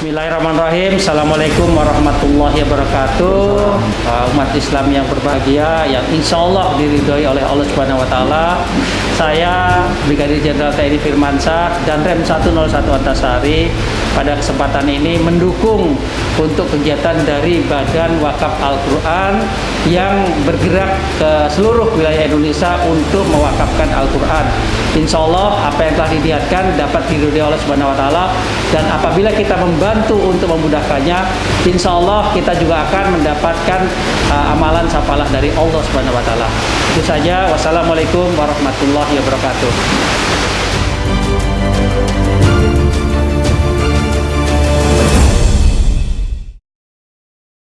Bismillahirrahmanirrahim. Assalamualaikum warahmatullahi wabarakatuh. Uh, umat Islam yang berbahagia, yang insya Allah diridhoi oleh Allah Subhanahu Wa Taala. Saya Brigadir Jenderal TNI Firmansyah dan Rem 101 Antasari pada kesempatan ini mendukung untuk kegiatan dari Badan Wakaf Al-Quran yang bergerak ke seluruh wilayah Indonesia untuk mewakafkan Al-Quran. Insya Allah apa yang telah diniatkan dapat diridhoi oleh Subhanahu Wa Taala dan apabila kita membantu untuk memudahkannya, insya Allah kita juga akan mendapatkan uh, amalan sapalah dari Allah Subhanahu Wa Taala. Itu saja. Wassalamualaikum warahmatullahi wabarakatuh.